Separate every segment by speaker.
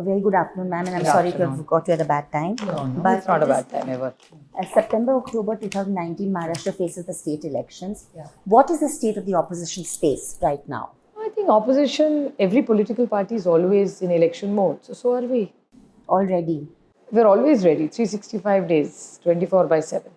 Speaker 1: A very good afternoon, ma'am, and I'm
Speaker 2: Good
Speaker 1: sorry to have
Speaker 2: afternoon.
Speaker 1: got you at a bad time.
Speaker 2: No, no,
Speaker 1: But
Speaker 2: it's not a bad time ever.
Speaker 1: As September, October 2019, Maharashtra faces the state elections.
Speaker 2: Yeah.
Speaker 1: What is the state of the opposition space right now?
Speaker 2: I think opposition, every political party is always in election mode. So, so are we.
Speaker 1: Already.
Speaker 2: We're always ready, 365 days, 24 by 7.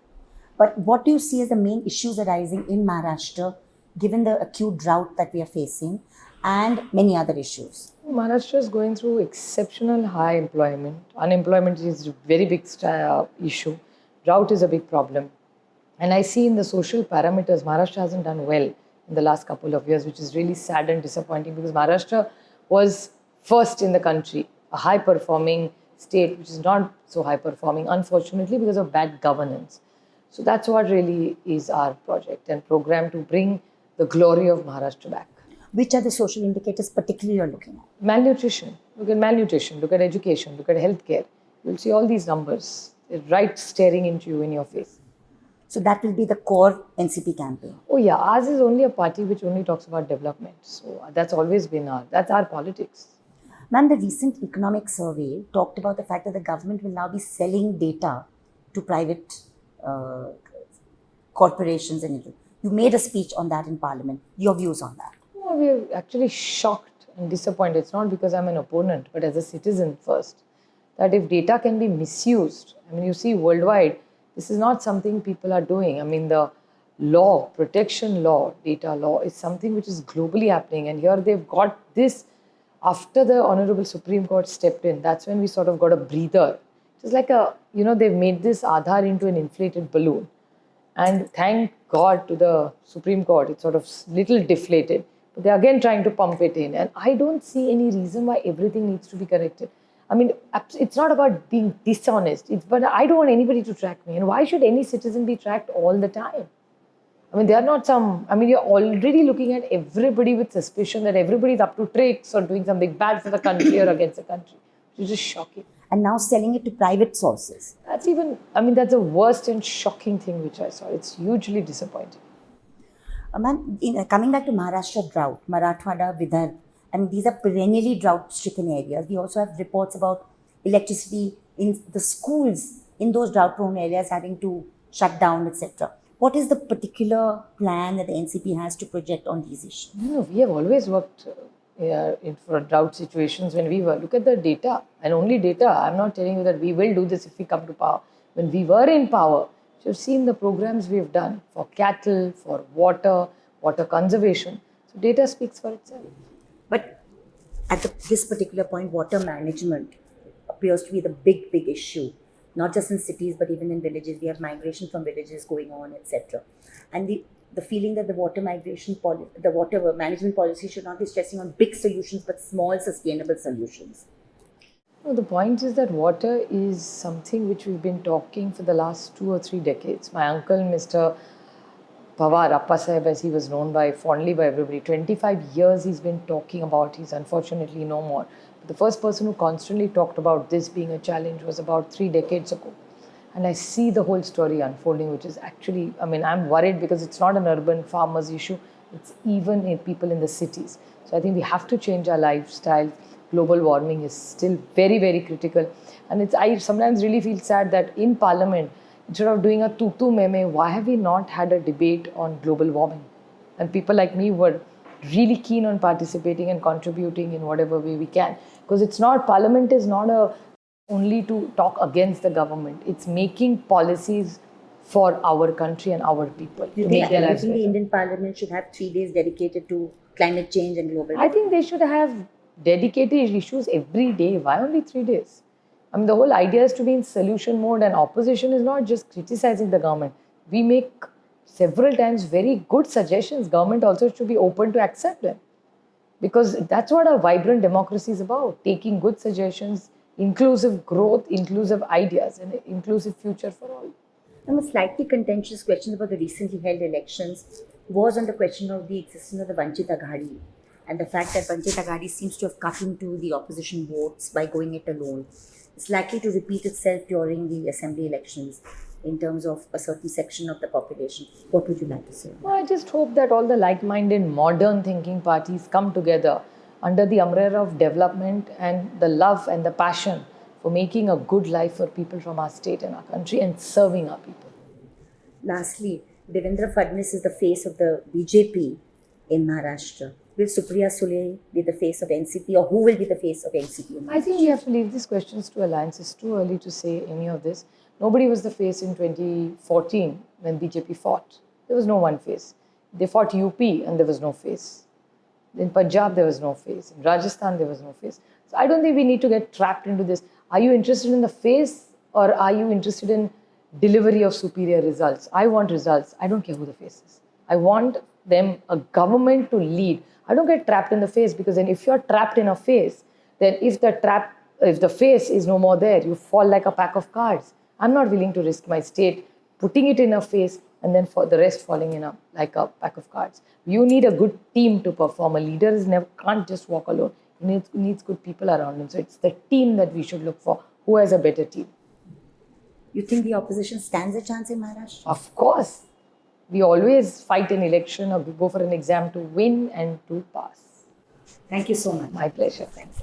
Speaker 1: But what do you see as the main issues arising in Maharashtra, given the acute drought that we are facing and many other issues?
Speaker 2: Maharashtra is going through exceptional high employment. Unemployment is a very big uh, issue. Drought is a big problem. And I see in the social parameters, Maharashtra hasn't done well in the last couple of years, which is really sad and disappointing because Maharashtra was first in the country, a high performing state, which is not so high performing, unfortunately, because of bad governance. So that's what really is our project and program to bring the glory of Maharashtra back.
Speaker 1: Which are the social indicators particularly you're looking at?
Speaker 2: malnutrition. Look at malnutrition. Look at education. Look at healthcare. You'll see all these numbers. They're right staring into you in your face.
Speaker 1: So that will be the core NCP campaign.
Speaker 2: oh yeah. Ours is only a party which only talks about development. So that's always been our that's our politics.
Speaker 1: Ma'am, the recent economic survey talked about the fact that the government will now be selling data to private uh, corporations and you made a speech on that in parliament. Your views on that?
Speaker 2: No, we're actually shocked and disappointed. It's not because i'm an opponent but as a citizen first that if data can be misused i mean you see worldwide this is not something people are doing. I mean the law protection law data law is something which is globally happening. And here they've got this after the honorable supreme court stepped in. That's when we sort of got a breather. It's like a you know they've made this aadhaar into an inflated balloon. And thank God to the Supreme Court, it's sort of little deflated. But they're again trying to pump it in. And I don't see any reason why everything needs to be corrected. I mean, it's not about being dishonest. It's but I don't want anybody to track me. And why should any citizen be tracked all the time? I mean, they are not some. I mean, you're already looking at everybody with suspicion that everybody's up to tricks or doing something bad for the country or against the country. Is just shocking.
Speaker 1: And now selling it to private sources.
Speaker 2: That's even. I mean, that's the worst and shocking thing which I saw. It's hugely disappointing.
Speaker 1: Uh, uh, coming back to Maharashtra drought, Marathwada, Vidarbha, I mean, these are perennially drought-stricken areas. We also have reports about electricity in the schools in those drought-prone areas having to shut down, etc. What is the particular plan that the NCP has to project on these issues?
Speaker 2: No, we have always worked uh, in for drought situations when we were. Look at the data and only data. I'm not telling you that we will do this if we come to power. When we were in power, you've seen the programs we've done for cattle, for water, water conservation. So data speaks for itself.
Speaker 1: But at the, this particular point, water management appears to be the big, big issue, not just in cities, but even in villages. We have migration from villages going on, etc. And the, the feeling that the water migration policy, the water management policy should not be stressing on big solutions, but small, sustainable solutions.
Speaker 2: The point is that water is something which we've been talking for the last two or three decades. My uncle, Mr. Pawar, Appa as he was known by fondly by everybody, 25 years he's been talking about. He's unfortunately no more. But the first person who constantly talked about this being a challenge was about three decades ago. And I see the whole story unfolding, which is actually, I mean, I'm worried because it's not an urban farmers issue, it's even in people in the cities. So I think we have to change our lifestyle. Global warming is still very, very critical. And it's I sometimes really feel sad that in Parliament, instead of doing a tutu meme, why have we not had a debate on global warming? And people like me were really keen on participating and contributing in whatever way we can. Because it's not, Parliament is not a only to talk against the government. It's making policies for our country and our people
Speaker 1: think, you think the. Indian Parliament should have three days dedicated to climate change and global
Speaker 2: I think they should have dedicated issues every day. Why only three days? I mean, the whole idea is to be in solution mode, and opposition is not just criticizing the government. We make several times very good suggestions. Government also should be open to accept them because that's what a vibrant democracy is about taking good suggestions, inclusive growth, inclusive ideas, and inclusive future for all.
Speaker 1: And a slightly contentious question about the recently held elections was on the question of the existence of the Vanchit Aghadi and the fact that Vanchit Aghadi seems to have cut into the opposition votes by going it alone. is likely to repeat itself during the assembly elections in terms of a certain section of the population. What would you like to say?
Speaker 2: Well, I just hope that all the like minded, modern thinking parties come together under the umbrella of development and the love and the passion for making a good life for people from our state and our country and serving our people.
Speaker 1: Lastly, Devendra Fadnavis is the face of the BJP in Maharashtra. Will Supriya Sule be the face of NCP or who will be the face of NCP?
Speaker 2: I think we have to leave these questions to alliance. It's too early to say any of this. Nobody was the face in 2014 when BJP fought. There was no one face. They fought UP and there was no face. In Punjab, there was no face. In Rajasthan, there was no face. So I don't think we need to get trapped into this. Are you interested in the face or are you interested in delivery of superior results? I want results. I don't care who the face is. I want them, a government to lead. I don't get trapped in the face because then if you're trapped in a face, then if the trap, if the face is no more there, you fall like a pack of cards. I'm not willing to risk my state putting it in a face and then for the rest falling in a like a pack of cards. You need a good team to perform. A leader is never can't just walk alone. He needs, needs good people around him. So it's the team that we should look for. Who has a better team?
Speaker 1: You think the opposition stands a chance in Maharashtra?
Speaker 2: Of course, we always fight an election or we go for an exam to win and to pass.
Speaker 1: Thank you so much.
Speaker 2: My pleasure. Thanks.